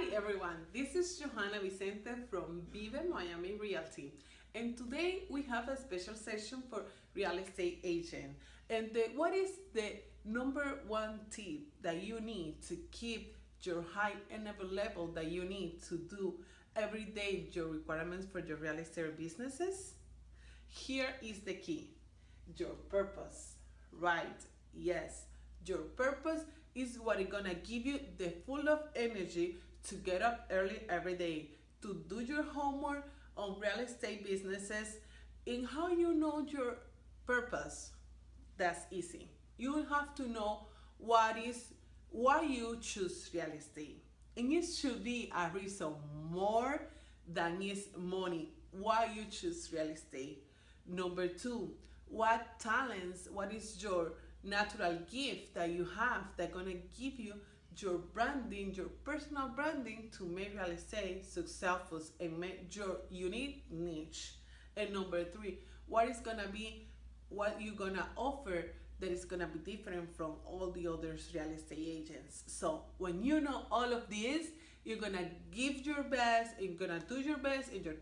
Hi everyone, this is Johanna Vicente from Vive Miami Realty. And today we have a special session for real estate agent. And the, what is the number one tip that you need to keep your high enable level that you need to do every day your requirements for your real estate businesses? Here is the key, your purpose, right, yes, your purpose is what is gonna give you the full of energy to get up early every day, to do your homework on real estate businesses, in how you know your purpose. That's easy. You have to know what is why you choose real estate. And it should be a reason more than is money why you choose real estate. Number two, what talents, what is your natural gift that you have that gonna give you your branding, your personal branding to make real estate successful and make your unique niche. And number three, what is gonna be what you're gonna offer that is gonna be different from all the other real estate agents. So when you know all of this, you're gonna give your best, you're gonna do your best, and your